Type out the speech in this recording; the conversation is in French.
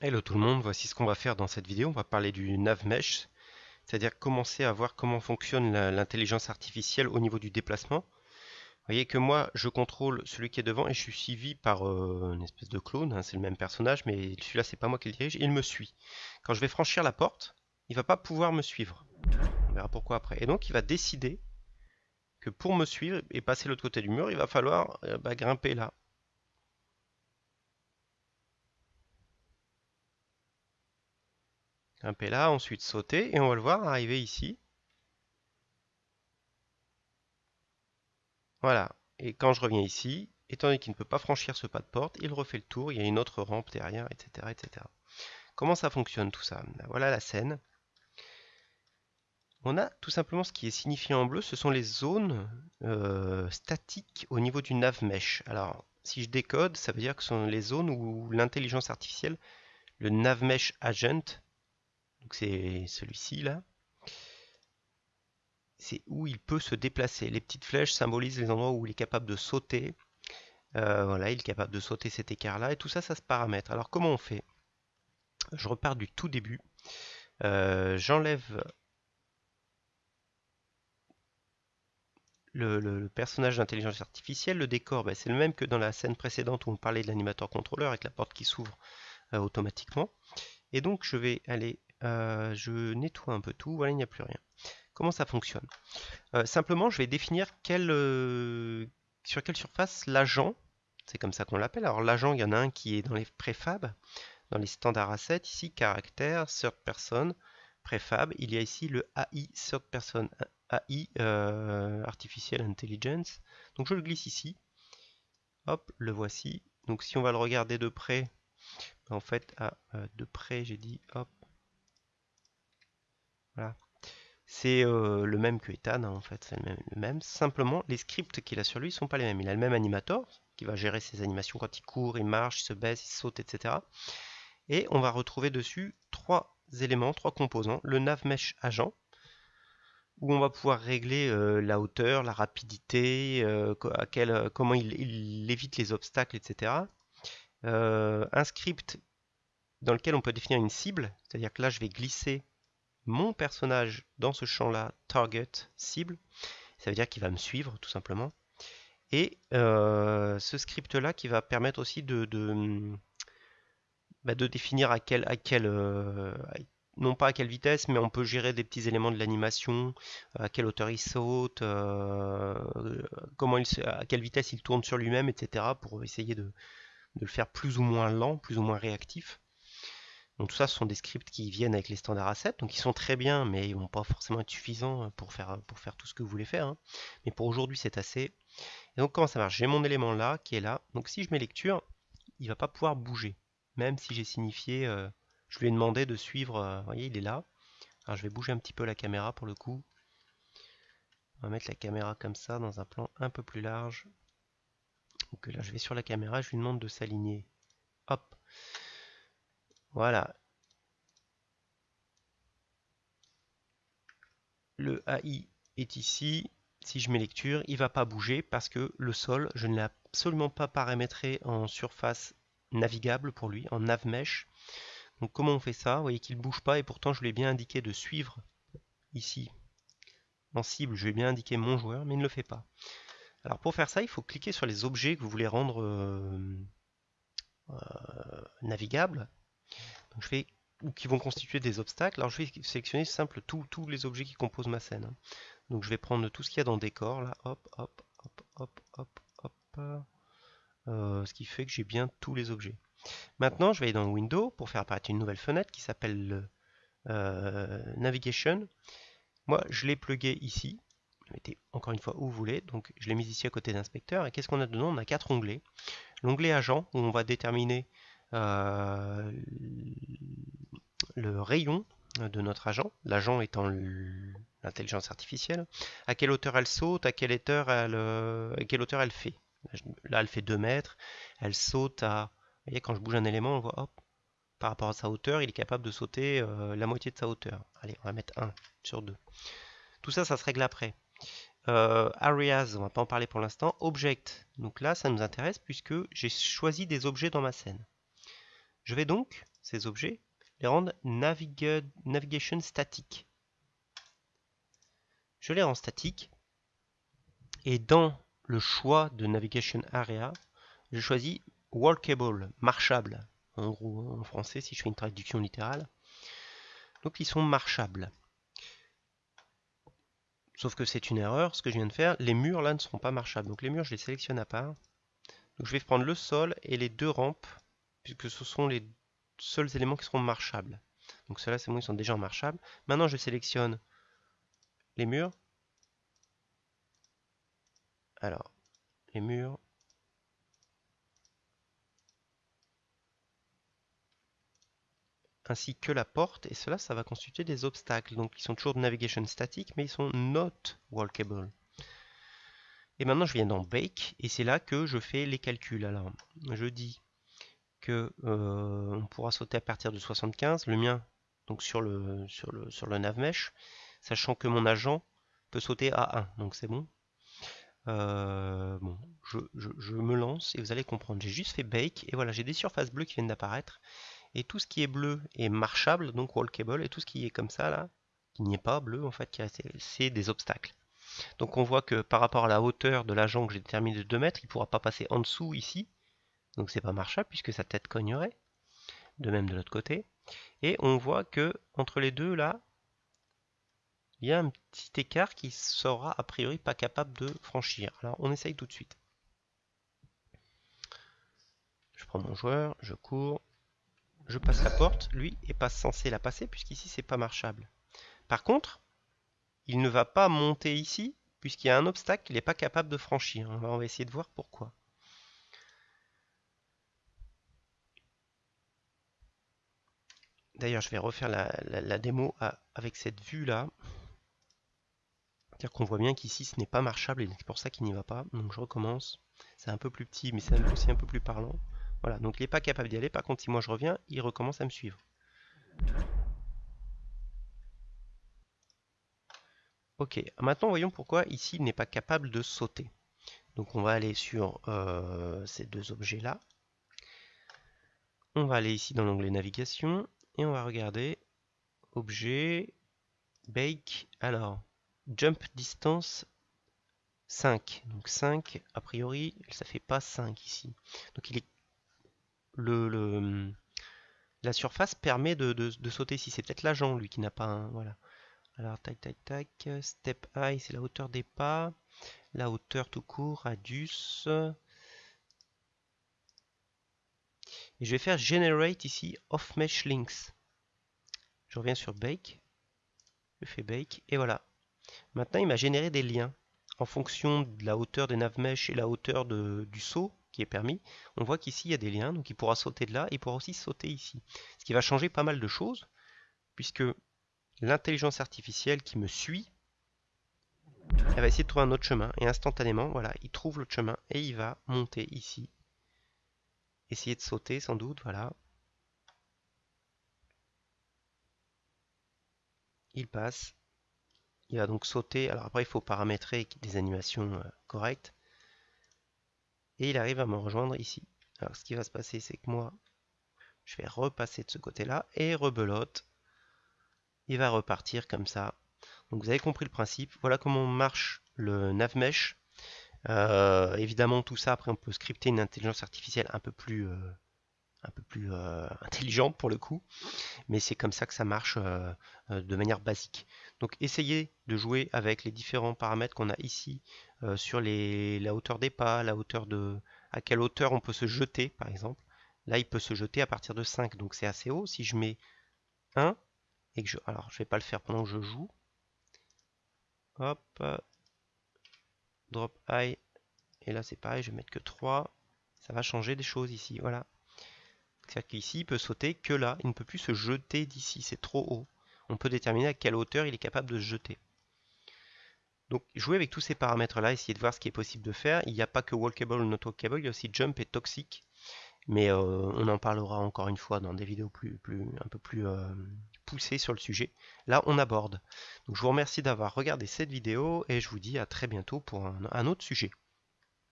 Hello tout le monde, voici ce qu'on va faire dans cette vidéo. On va parler du NavMesh, c'est-à-dire commencer à voir comment fonctionne l'intelligence artificielle au niveau du déplacement. Vous voyez que moi, je contrôle celui qui est devant et je suis suivi par euh, une espèce de clone, hein, c'est le même personnage, mais celui-là, c'est pas moi qui le dirige, il me suit. Quand je vais franchir la porte, il va pas pouvoir me suivre. On verra pourquoi après. Et donc, il va décider que pour me suivre et passer l'autre côté du mur, il va falloir euh, bah, grimper là. Grimper là, ensuite sauter, et on va le voir arriver ici. Voilà. Et quand je reviens ici, étant donné qu'il ne peut pas franchir ce pas de porte, il refait le tour, il y a une autre rampe derrière, etc. etc. Comment ça fonctionne tout ça? Ben Voilà la scène. On a tout simplement ce qui est signifié en bleu, ce sont les zones euh, statiques au niveau du nav mesh. Alors, si je décode, ça veut dire que ce sont les zones où l'intelligence artificielle, le nav mesh agent, c'est celui-ci là. C'est où il peut se déplacer. Les petites flèches symbolisent les endroits où il est capable de sauter. Euh, voilà, il est capable de sauter cet écart-là. Et tout ça, ça se paramètre. Alors comment on fait? Je repars du tout début. Euh, j'enlève le, personnage d'intelligence artificielle. Le décor, ben, c'est le même que dans la scène précédente où on parlait de l'animateur contrôleur avec la porte qui s'ouvre euh, automatiquement. Et donc je vais aller euh, je nettoie un peu tout, voilà, il n'y a plus rien. Comment ça fonctionne? Euh, Simplement, je vais définir euh, sur quelle surface l'agent, c'est comme ça qu'on l'appelle. Alors l'agent, il y en a un qui est dans les préfab, dans les standards assets, ici, caractère, third person, préfab. Il y a ici le AI, third person, AI, Artificial Intelligence. Donc je le glisse ici. Hop, le voici. Donc si on va le regarder de près, en fait, à, de près, j'ai dit, hop, c'est euh, le même que Ethan, hein, en fait, c'est le même, Simplement, les scripts qu'il a sur lui ne sont pas les mêmes. Il a le même animator, qui va gérer ses animations quand il court, il marche, il se baisse, il saute, etc. Et on va retrouver dessus trois éléments, trois composants. Le nav mesh agent, où on va pouvoir régler euh, la hauteur, la rapidité, euh, comment il, évite les obstacles, etc. un script dans lequel on peut définir une cible, c'est-à-dire que là je vais glisser mon personnage dans ce champ-là, target, cible. Ça veut dire qu'il va me suivre tout simplement. Et euh, ce script-là qui va permettre aussi de, bah, définir à quel, à quel euh, non pas à quelle vitesse, mais on peut gérer des petits éléments de l'animation, à quelle hauteur il saute, euh, à quelle vitesse il tourne sur lui-même, etc. pour essayer de, le faire plus ou moins lent, plus ou moins réactif. Donc tout ça, ce sont des scripts qui viennent avec les standards assets, donc ils sont très bien, mais ils vont pas forcément être suffisants pour faire, pour faire tout ce que vous voulez faire. Hein. Mais pour aujourd'hui, c'est assez. Et donc comment ça marche? J'ai mon élément là, qui est là. Donc si je mets lecture, il va pas pouvoir bouger. Même si j'ai signifié, euh, je lui ai demandé de suivre, euh, vous voyez, il est là. Alors je vais bouger un petit peu la caméra pour le coup. On va mettre la caméra comme ça, dans un plan un peu plus large. Donc là, je vais sur la caméra, je lui demande de s'aligner. Hop voilà. Le AI est ici. Si je mets lecture, il ne va pas bouger parce que le sol, je ne l'ai absolument pas paramétré en surface navigable pour lui, en navmesh. Donc comment on fait ça? Vous voyez qu'il ne bouge pas et pourtant je lui ai bien indiqué de suivre ici. En cible, je lui ai bien indiqué mon joueur, mais il ne le fait pas. Alors pour faire ça, il faut cliquer sur les objets que vous voulez rendre euh, euh, navigables je ou qui vont constituer des obstacles. Alors je vais sélectionner simple tous les objets qui composent ma scène. Hein. Donc je vais prendre tout ce qu'il y a dans le décor, là, hop, hop, hop, hop, hop, hop, euh, ce qui fait que j'ai bien tous les objets. Maintenant, je vais aller dans Window pour faire apparaître une nouvelle fenêtre qui s'appelle euh, Navigation. Moi, je l'ai plugué ici. Mettez encore une fois où vous voulez. Donc, je l'ai mis ici à côté d'inspecteur. Et qu'est-ce qu'on a dedans? On a quatre onglets. L'onglet agent, où on va déterminer le rayon de notre agent, l'agent étant l'intelligence artificielle, à quelle hauteur elle saute, à quelle hauteur elle, euh, quelle hauteur elle fait. Là, elle fait 2 mètres, elle saute à... Vous voyez, quand je bouge un élément, on voit, hop, par rapport à sa hauteur, il est capable de sauter euh, la moitié de sa hauteur. Allez, on va mettre 1 sur 2. Tout ça, ça se règle après. areas, on va pas en parler pour l'instant. Object, donc là, ça nous intéresse puisque j'ai choisi des objets dans ma scène Je vais donc, ces objets, les rendre navigation statique. Je les rends statiques. Et dans le choix de navigation area, je choisis walkable, marchable. En gros, en français, si je fais une traduction littérale. Donc ils sont marchables. Sauf que c'est une erreur, ce que je viens de faire. Les murs là ne seront pas marchables. Donc les murs, je les sélectionne à part. Donc je vais prendre le sol et les deux rampes, puisque ce sont les seuls éléments qui seront marchables. Donc ceux-là, c'est bon, ils sont déjà marchables. Maintenant, je sélectionne les murs. Alors, les murs. ainsi que la porte, et cela, ça va constituer des obstacles. Donc, ils sont toujours de navigation statique, mais ils sont not walkable. Et maintenant, je viens dans Bake, et c'est là que je fais les calculs. Alors, je dis euh, on pourra sauter à partir de 75, le mien, donc sur le, sur le, sur le navmesh, sachant que mon agent peut sauter à 1, donc c'est bon. Euh, bon, je, je, me lance et vous allez comprendre. J'ai juste fait bake et voilà, j'ai des surfaces bleues qui viennent d'apparaître. Et tout ce qui est bleu est marchable, donc walkable, et tout ce qui est comme ça là, qui n'y est pas bleu en fait, c'est des obstacles. Donc on voit que par rapport à la hauteur de l'agent que j'ai déterminé de 2 mètres, il ne pourra pas passer en dessous ici. Donc c'est pas marchable puisque sa tête cognerait. De même de l'autre côté. Et on voit que entre les deux là, il y a un petit écart qui sera a priori pas capable de franchir. Alors on essaye tout de suite. Je prends mon joueur, je cours, je passe la porte, lui est pas censé la passer puisqu'ici c'est pas marchable. Par contre, il ne va pas monter ici, puisqu'il y a un obstacle qu'il n'est pas capable de franchir. On va, essayer de voir pourquoi. D'ailleurs, je vais refaire la, démo avec cette vue-là. C'est-à-dire qu'on voit bien qu'ici, ce n'est pas marchable et c'est pour ça qu'il n'y va pas. Donc je recommence. C'est un peu plus petit, mais c'est aussi un peu plus parlant. Voilà, donc il n'est pas capable d'y aller. Par contre, si moi je reviens, il recommence à me suivre. Ok, maintenant voyons pourquoi ici il n'est pas capable de sauter. Donc on va aller sur euh, ces deux objets-là. On va aller ici dans l'onglet navigation et on va regarder objet, bake, alors jump distance 5. Donc 5, a priori, ça fait pas 5 ici. Donc il est le, la surface permet de, de sauter ici. C'est peut-être l'agent lui qui n'a pas un. Voilà. Alors, tac, tac, tac. Step high, c'est la hauteur des pas. La hauteur tout court, radius. Et je vais faire generate ici off mesh links. Je reviens sur bake. Je fais bake et voilà. Maintenant, il m'a généré des liens en fonction de la hauteur des navmesh et la hauteur du saut qui est permis. On voit qu'ici il y a des liens, donc il pourra sauter de là, et il pourra aussi sauter ici. Ce qui va changer pas mal de choses, puisque l'intelligence artificielle qui me suit, elle va essayer de trouver un autre chemin. Et instantanément, voilà, il trouve l'autre chemin et il va monter ici. Essayer de sauter sans doute, voilà. Il passe. Il va donc sauter. Alors après, il faut paramétrer des animations euh, correctes. Et il arrive à me rejoindre ici. Alors ce qui va se passer, c'est que moi, je vais repasser de ce côté-là et rebelote il va repartir comme ça. Donc vous avez compris le principe. Voilà comment marche le navmesh. Euh, évidemment, tout ça, après, on peut scripter une intelligence artificielle un peu plus, euh, euh, intelligente pour le coup. Mais c'est comme ça que ça marche de manière basique. Donc essayez de jouer avec les différents paramètres qu'on a ici sur la hauteur des pas, la hauteur de à quelle hauteur on peut se jeter, par exemple. Là, il peut se jeter à partir de 5, donc c'est assez haut. Si je mets 1, je, alors je vais pas le faire pendant que je joue. Hop, drop high, et là c'est pareil, je vais mettre que 3, ça va changer des choses ici, voilà. C'est-à-dire qu'ici il peut sauter que là, il ne peut plus se jeter d'ici, c'est trop haut. On peut déterminer à quelle hauteur il est capable de se jeter. Donc jouer avec tous ces paramètres là, essayer de voir ce qui est possible de faire. Il n'y a pas que walkable ou not walkable, il y a aussi jump et toxic. Mais euh, on en parlera encore une fois dans des vidéos plus, plus un peu plus euh, poussées sur le sujet. Là, on aborde. Donc je vous remercie d'avoir regardé cette vidéo et je vous dis à très bientôt pour un autre sujet.